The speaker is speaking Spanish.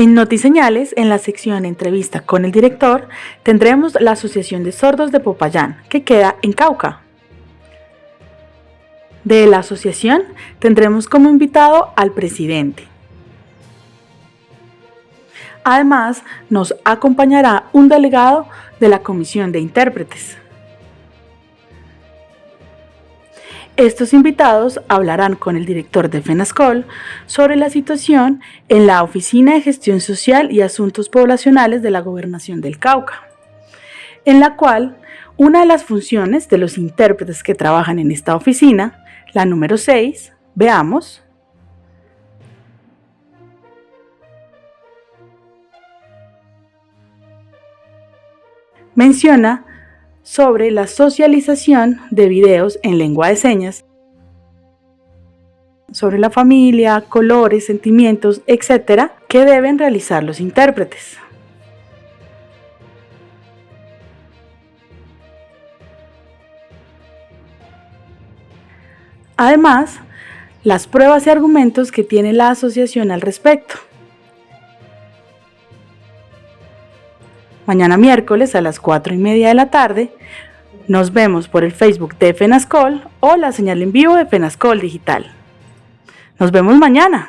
En Notiseñales, en la sección Entrevista con el director, tendremos la Asociación de Sordos de Popayán, que queda en Cauca. De la asociación tendremos como invitado al presidente. Además, nos acompañará un delegado de la Comisión de Intérpretes. Estos invitados hablarán con el director de FENASCOL sobre la situación en la Oficina de Gestión Social y Asuntos Poblacionales de la Gobernación del Cauca, en la cual una de las funciones de los intérpretes que trabajan en esta oficina, la número 6, veamos, menciona sobre la socialización de videos en lengua de señas, sobre la familia, colores, sentimientos, etc., que deben realizar los intérpretes. Además, las pruebas y argumentos que tiene la asociación al respecto. Mañana miércoles a las 4 y media de la tarde nos vemos por el Facebook de FENASCOL o la señal en vivo de FENASCOL Digital. Nos vemos mañana.